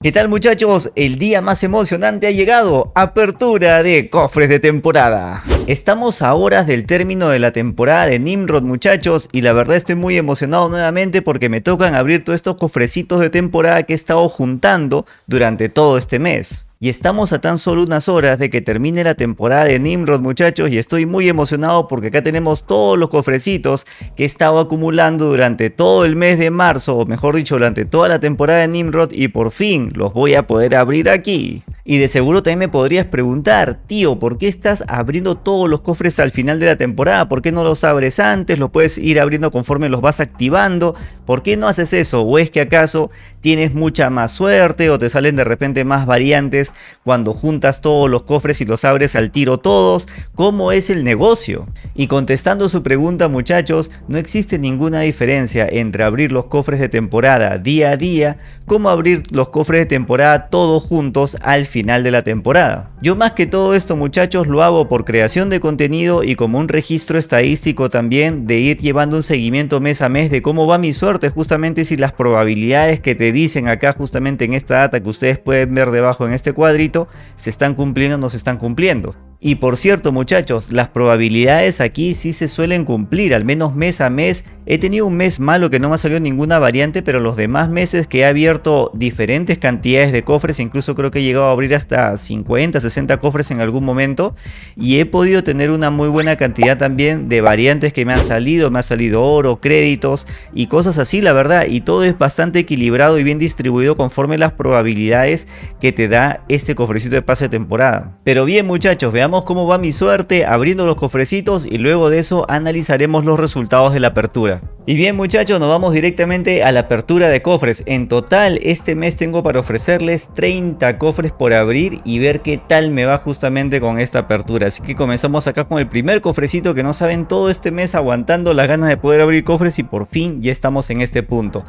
¿Qué tal muchachos? El día más emocionante ha llegado, apertura de cofres de temporada. Estamos a horas del término de la temporada de Nimrod muchachos y la verdad estoy muy emocionado nuevamente porque me tocan abrir todos estos cofrecitos de temporada que he estado juntando durante todo este mes. Y estamos a tan solo unas horas de que termine la temporada de Nimrod muchachos y estoy muy emocionado porque acá tenemos todos los cofrecitos que he estado acumulando durante todo el mes de marzo o mejor dicho durante toda la temporada de Nimrod y por fin los voy a poder abrir aquí. Y de seguro también me podrías preguntar, tío, ¿por qué estás abriendo todos los cofres al final de la temporada? ¿Por qué no los abres antes? ¿Los puedes ir abriendo conforme los vas activando? ¿Por qué no haces eso? ¿O es que acaso tienes mucha más suerte o te salen de repente más variantes cuando juntas todos los cofres y los abres al tiro todos? ¿Cómo es el negocio? Y contestando su pregunta muchachos, no existe ninguna diferencia entre abrir los cofres de temporada día a día como abrir los cofres de temporada todos juntos al final de la temporada. Yo más que todo esto muchachos lo hago por creación de contenido y como un registro estadístico también de ir llevando un seguimiento mes a mes de cómo va mi suerte justamente si las probabilidades que te dicen acá justamente en esta data que ustedes pueden ver debajo en este cuadrito se están cumpliendo o no se están cumpliendo. Y por cierto muchachos, las probabilidades aquí sí se suelen cumplir, al menos mes a mes. He tenido un mes malo que no me ha salido ninguna variante, pero los demás meses que he abierto diferentes cantidades de cofres, incluso creo que he llegado a abrir hasta 50, 60 cofres en algún momento. Y he podido tener una muy buena cantidad también de variantes que me han salido, me ha salido oro, créditos y cosas así la verdad. Y todo es bastante equilibrado y bien distribuido conforme las probabilidades que te da este cofrecito de pase de temporada. Pero bien muchachos, veamos cómo va mi suerte abriendo los cofrecitos y luego de eso analizaremos los resultados de la apertura. Y bien muchachos, nos vamos directamente a la apertura de cofres. En total este mes tengo para ofrecerles 30 cofres por abrir y ver qué tal me va justamente con esta apertura. Así que comenzamos acá con el primer cofrecito que no saben todo este mes aguantando las ganas de poder abrir cofres y por fin ya estamos en este punto.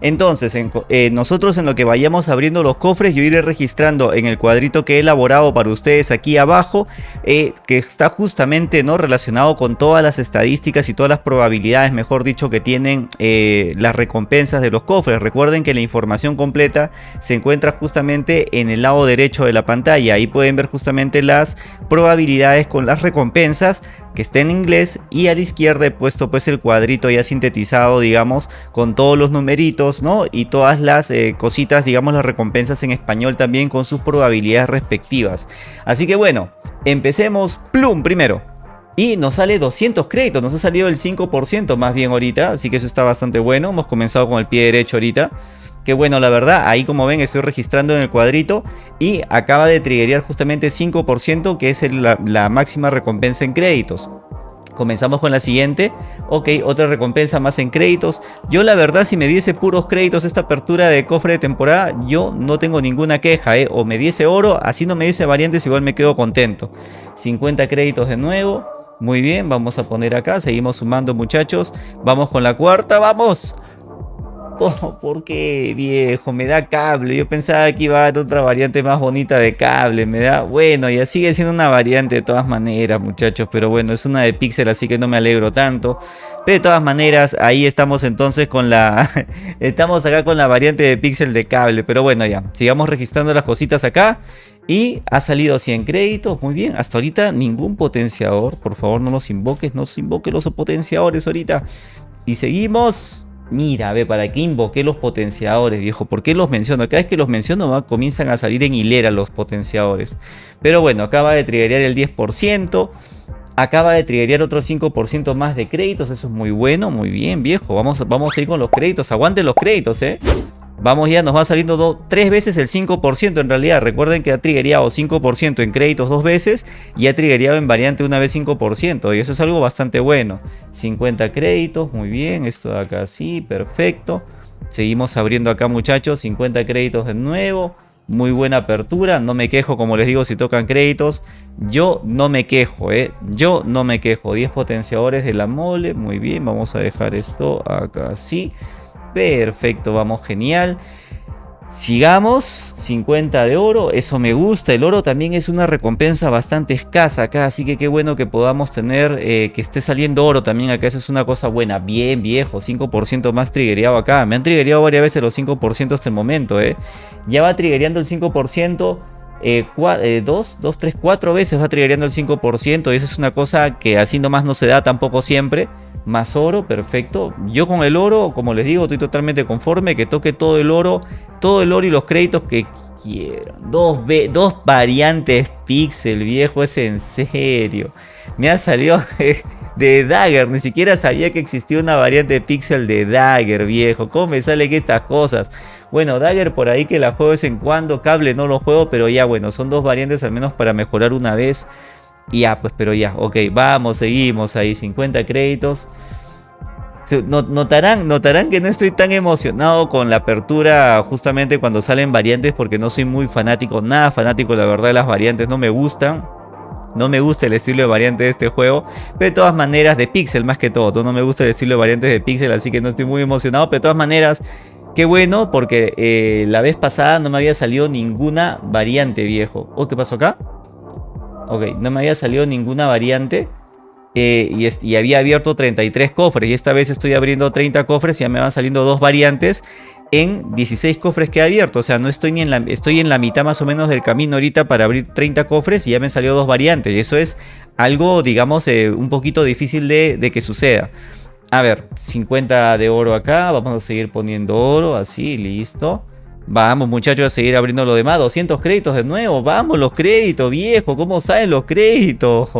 Entonces, eh, nosotros en lo que vayamos abriendo los cofres, yo iré registrando en el cuadrito que he elaborado para ustedes aquí abajo, eh, que está justamente no relacionado con todas las estadísticas y todas las probabilidades, mejor dicho, que tienen eh, las recompensas de los cofres. Recuerden que la información completa se encuentra justamente en el lado derecho de la pantalla. Ahí pueden ver justamente las probabilidades con las recompensas que está en inglés y a la izquierda he puesto pues el cuadrito ya sintetizado digamos con todos los numeritos no y todas las eh, cositas digamos las recompensas en español también con sus probabilidades respectivas así que bueno empecemos plum primero y nos sale 200 créditos, nos ha salido el 5% más bien ahorita, así que eso está bastante bueno. Hemos comenzado con el pie derecho ahorita. Que bueno, la verdad, ahí como ven estoy registrando en el cuadrito y acaba de triggerear justamente 5% que es la, máxima recompensa en créditos. Comenzamos con la siguiente. Ok, otra recompensa más en créditos. Yo la verdad si me diese puros créditos esta apertura de cofre de temporada, yo no tengo ninguna queja. ¿eh? O me diese oro, así no me diese variantes, igual me quedo contento. 50 créditos de nuevo. Muy bien, vamos a poner acá. Seguimos sumando muchachos. Vamos con la cuarta, vamos. ¿Cómo? ¿Por qué, viejo? Me da cable. Yo pensaba que iba a haber otra variante más bonita de cable. Me da... Bueno, ya sigue siendo una variante de todas maneras, muchachos. Pero bueno, es una de pixel, así que no me alegro tanto. Pero de todas maneras, ahí estamos entonces con la... estamos acá con la variante de pixel de cable. Pero bueno, ya. Sigamos registrando las cositas acá. Y ha salido 100 créditos, muy bien, hasta ahorita ningún potenciador, por favor no los invoques, no se invoque los potenciadores ahorita. Y seguimos, Mira, ve, ¿para qué invoqué los potenciadores, viejo? ¿Por qué los menciono? Cada vez que los menciono comienzan a salir en hilera los potenciadores. Pero bueno, acaba de triggerear el 10%. Acaba de triggerear otro 5% más de créditos. Eso es muy bueno, muy bien, viejo. Vamos, vamos a ir con los créditos. Aguanten los créditos, ¿eh? Vamos ya, nos va saliendo tres veces el 5% en realidad. Recuerden que ha triggereado 5% en créditos dos veces y ha triggereado en variante una vez 5%. Y eso es algo bastante bueno. 50 créditos, muy bien. Esto de acá sí, perfecto. Seguimos abriendo acá muchachos, 50 créditos de nuevo. Muy buena apertura, no me quejo como les digo si tocan créditos. Yo no me quejo, ¿eh? Yo no me quejo. 10 potenciadores de la mole, muy bien. Vamos a dejar esto acá así. Perfecto, vamos, genial. Sigamos, 50 de oro, eso me gusta, el oro también es una recompensa bastante escasa acá, así que qué bueno que podamos tener, eh, que esté saliendo oro también acá, eso es una cosa buena, bien viejo, 5% más triggereado acá, me han triggereado varias veces los 5% hasta el momento, eh. ya va triggereando el 5%, eh, 2, 2, 3, 4 veces va triggereando el 5% y eso es una cosa que así nomás no se da tampoco siempre, más oro, perfecto. Yo con el oro, como les digo, estoy totalmente conforme. Que toque todo el oro, todo el oro y los créditos que quieran. Dos, dos variantes pixel, viejo, es en serio. Me ha salido de, Dagger, ni siquiera sabía que existía una variante pixel de Dagger, viejo. ¿Cómo me salen estas cosas? Bueno, Dagger por ahí que la juego de vez en cuando, cable no lo juego, pero ya bueno, son dos variantes al menos para mejorar una vez. Ya, pues, pero ya, ok, vamos, seguimos ahí, 50 créditos. Notarán, notarán que no estoy tan emocionado con la apertura justamente cuando salen variantes porque no soy muy fanático, nada fanático la verdad de las variantes, no me gustan. No me gusta el estilo de variante de este juego, pero de todas maneras de pixel más que todo. No me gusta el estilo de variantes de pixel, así que no estoy muy emocionado, pero de todas maneras Qué bueno, porque eh, la vez pasada no me había salido ninguna variante, viejo. ¿Oh, qué pasó acá? Ok, no me había salido ninguna variante. Eh, y, había abierto 33 cofres. Y esta vez estoy abriendo 30 cofres y ya me van saliendo dos variantes en 16 cofres que he abierto. O sea, no estoy en la, estoy en la mitad más o menos del camino ahorita para abrir 30 cofres y ya me salió dos variantes. Y eso es algo, digamos, eh, un poquito difícil de, de que suceda. A ver, 50 de oro acá. Vamos a seguir poniendo oro. Así, listo. Vamos muchachos a seguir abriendo lo demás. 200 créditos de nuevo. Vamos los créditos, viejo. ¿Cómo salen los créditos?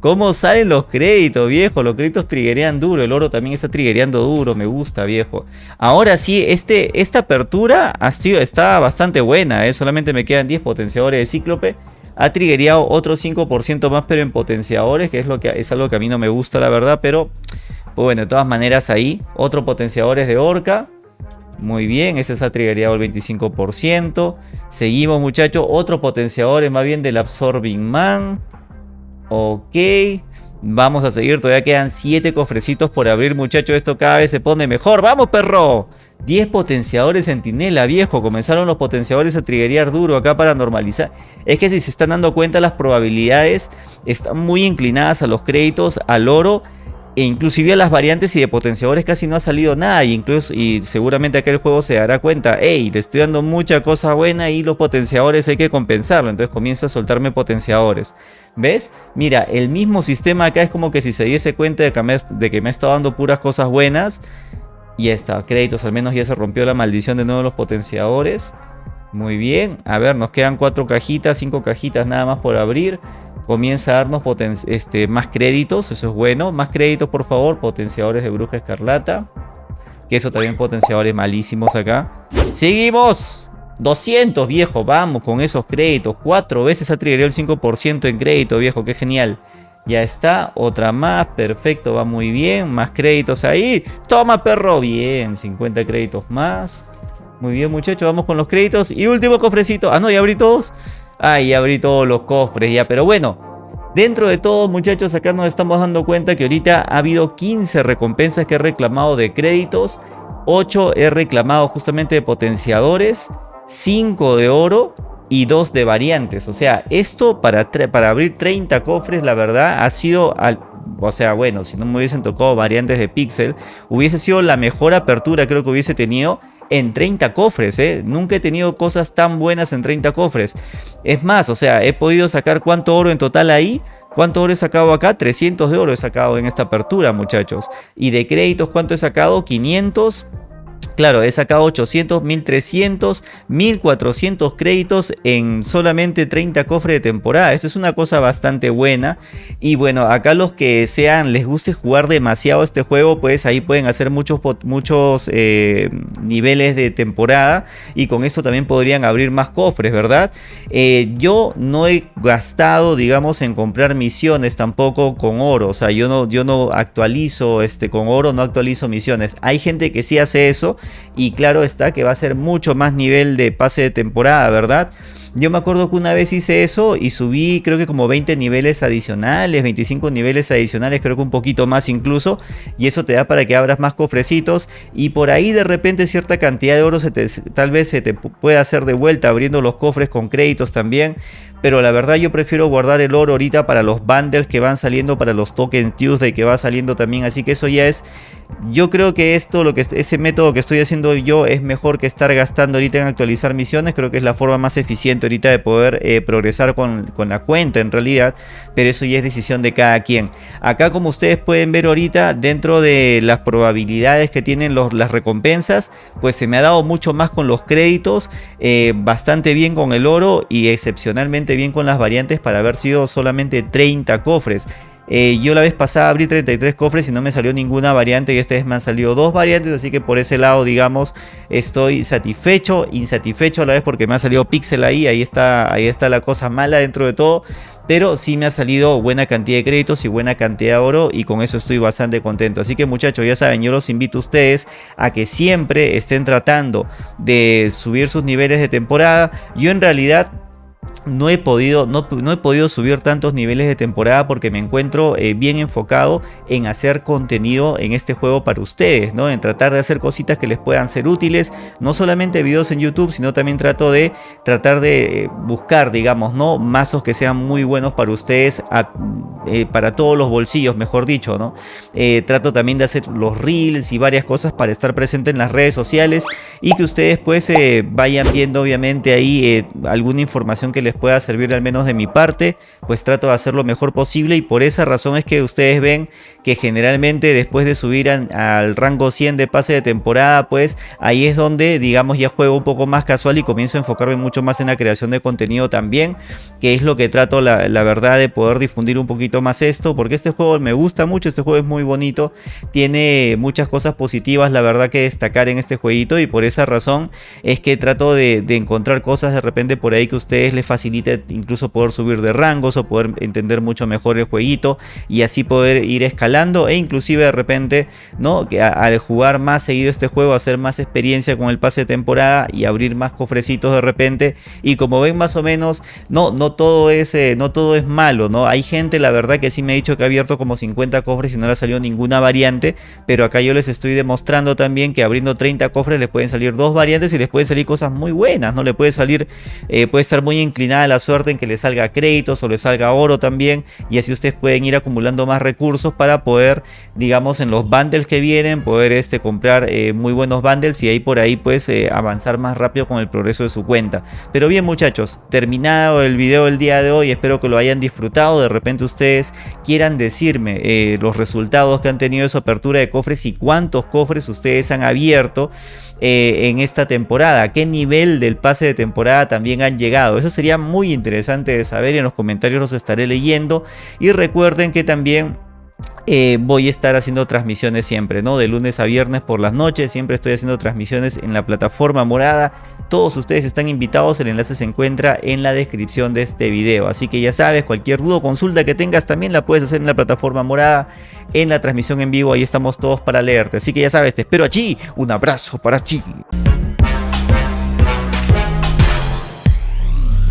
¿Cómo salen los créditos, viejo? Los créditos triggerean duro. El oro también está triggereando duro. Me gusta, viejo. Ahora sí, este, esta apertura ha sido, está bastante buena. ¿eh? Solamente me quedan 10 potenciadores de cíclope. Ha triggereado otro 5% más, pero en potenciadores. Que es, lo que es algo que a mí no me gusta, la verdad. Pero bueno, de todas maneras ahí. Otro potenciadores de orca. Muy bien, ese se ha triggereado el 25%. Seguimos muchachos, otro potenciador es más bien del Absorbing Man. Ok, vamos a seguir, todavía quedan 7 cofrecitos por abrir muchachos, esto cada vez se pone mejor. ¡Vamos perro! 10 potenciadores centinela, viejo. Comenzaron los potenciadores a triggerear duro acá para normalizar. Es que si se están dando cuenta las probabilidades están muy inclinadas a los créditos, al oro e inclusive a las variantes y de potenciadores casi no ha salido nada. Y, incluso, y seguramente aquel juego se dará cuenta. Hey, le estoy dando mucha cosa buena y los potenciadores hay que compensarlo. Entonces comienza a soltarme potenciadores. ¿Ves? Mira, el mismo sistema acá es como que si se diese cuenta de que me, de que está dando puras cosas buenas. Y ya está, créditos, al menos ya se rompió la maldición de nuevo los potenciadores. Muy bien, a ver, nos quedan cuatro cajitas, cinco cajitas nada más por abrir comienza a darnos este, más créditos, eso es bueno. Más créditos, por favor, potenciadores de bruja escarlata. Que eso también potenciadores malísimos acá. ¡Seguimos! 200, viejo, vamos con esos créditos. Cuatro veces ha triggerado el 5% en crédito, viejo, qué genial. Ya está, otra más, perfecto, va muy bien. Más créditos ahí. Toma, perro, bien, 50 créditos más. Muy bien, muchachos, vamos con los créditos. Y último cofrecito. Ah, no, ya abrí todos. Ay, abrí todos los cofres ya, pero bueno. Dentro de todo, muchachos, acá nos estamos dando cuenta que ahorita ha habido 15 recompensas que he reclamado de créditos. 8 he reclamado justamente de potenciadores. 5 de oro y 2 de variantes. O sea, esto para, para abrir 30 cofres, la verdad, ha sido... O sea, bueno, si no me hubiesen tocado variantes de pixel, hubiese sido la mejor apertura creo que hubiese tenido en 30 cofres, ¿eh? Nunca he tenido cosas tan buenas en 30 cofres. Es más, o sea, he podido sacar cuánto oro en total ahí. ¿Cuánto oro he sacado acá? 300 de oro he sacado en esta apertura, muchachos. Y de créditos, ¿cuánto he sacado? 500. Claro, he sacado 800, 1300, 1400 créditos en solamente 30 cofres de temporada. Esto es una cosa bastante buena. Y bueno, acá los que sean, les guste jugar demasiado este juego, pues ahí pueden hacer muchos, muchos eh, niveles de temporada. Y con eso también podrían abrir más cofres, ¿verdad? Eh, yo no he gastado, digamos, en comprar misiones tampoco con oro. O sea, yo no, yo no actualizo este, con oro, no actualizo misiones. Hay gente que sí hace eso y claro está que va a ser mucho más nivel de pase de temporada, ¿verdad? Yo me acuerdo que una vez hice eso y subí creo que como 20 niveles adicionales, 25 niveles adicionales, creo que un poquito más incluso. Y eso te da para que abras más cofrecitos y por ahí de repente cierta cantidad de oro se te, tal vez se te pueda hacer de vuelta abriendo los cofres con créditos también pero la verdad yo prefiero guardar el oro ahorita para los bundles que van saliendo, para los tokens Tuesday que va saliendo también, así que eso ya es yo creo que esto, lo que ese método que estoy haciendo yo es mejor que estar gastando ahorita en actualizar misiones. Creo que es la forma más eficiente ahorita de poder eh, progresar con, la cuenta en realidad. Pero eso ya es decisión de cada quien. Acá como ustedes pueden ver ahorita, dentro de las probabilidades que tienen las recompensas, pues se me ha dado mucho más con los créditos. Eh, bastante bien con el oro y excepcionalmente bien con las variantes para haber sido solamente 30 cofres. Eh, yo la vez pasada abrí 33 cofres y no me salió ninguna variante y esta vez me han salido dos variantes, así que por ese lado, digamos, estoy satisfecho, insatisfecho a la vez porque me ha salido pixel ahí, ahí está, ahí está la cosa mala dentro de todo, pero sí me ha salido buena cantidad de créditos y buena cantidad de oro y con eso estoy bastante contento. Así que muchachos, ya saben, yo los invito a ustedes a que siempre estén tratando de subir sus niveles de temporada. Yo en realidad no he podido, no, no, he podido subir tantos niveles de temporada porque me encuentro eh, bien enfocado en hacer contenido en este juego para ustedes, ¿no? En tratar de hacer cositas que les puedan ser útiles, no solamente videos en YouTube, sino también trato de tratar de eh, buscar, digamos, ¿no? Mazos que sean muy buenos para ustedes, eh, para todos los bolsillos, mejor dicho, ¿no? trato también de hacer los reels y varias cosas para estar presente en las redes sociales y que ustedes pues vayan viendo obviamente ahí alguna información que les pueda servir al menos de mi parte, pues trato de hacer lo mejor posible y por esa razón es que ustedes ven que generalmente después de subir al rango 100 de pase de temporada, pues ahí es donde digamos ya juego un poco más casual y comienzo a enfocarme mucho más en la creación de contenido también, que es lo que trato la, verdad de poder difundir un poquito más esto, porque este juego me gusta mucho, este juego es muy bonito, tiene muchas cosas positivas la verdad que destacar en este jueguito y por esa razón es que trato de, de encontrar cosas de repente por ahí que ustedes les faciliten incluso poder subir de rangos o poder entender mucho mejor el jueguito y así poder ir escalando e inclusive de repente no que al jugar más seguido este juego hacer más experiencia con el pase de temporada y abrir más cofrecitos de repente. Y como ven más o menos no no todo es eh, no todo es malo no hay gente la verdad que sí me ha dicho que ha abierto como 50 cofres y no le ha salido ninguna variante pero acá yo les estoy demostrando también que abriendo 30 cofres les pueden salir dos variantes y les pueden salir cosas muy buenas no le puede salir eh, puede estar muy inclinada la suerte en que le salga créditos o le salga oro también y así ustedes pueden ir acumulando más recursos para poder digamos en los bundles que vienen poder este comprar eh, muy buenos bundles y ahí por ahí pues eh, avanzar más rápido con el progreso de su cuenta. Pero bien muchachos terminado el video del día de hoy espero que lo hayan disfrutado. De repente ustedes quieran decirme eh, los resultados que han tenido de su apertura de cofres y cuántos cofres ustedes han abierto en esta temporada a qué nivel del pase de temporada también han llegado eso sería muy interesante de saber y en los comentarios los estaré leyendo. Y recuerden que también eh, voy a estar haciendo transmisiones siempre, ¿no? De lunes a viernes por las noches, siempre estoy haciendo transmisiones en la plataforma morada. Todos ustedes están invitados, el enlace se encuentra en la descripción de este video. Así que ya sabes, cualquier duda o consulta que tengas también la puedes hacer en la plataforma morada, en la transmisión en vivo, ahí estamos todos para leerte. Así que ya sabes, te espero allí, un abrazo para ti.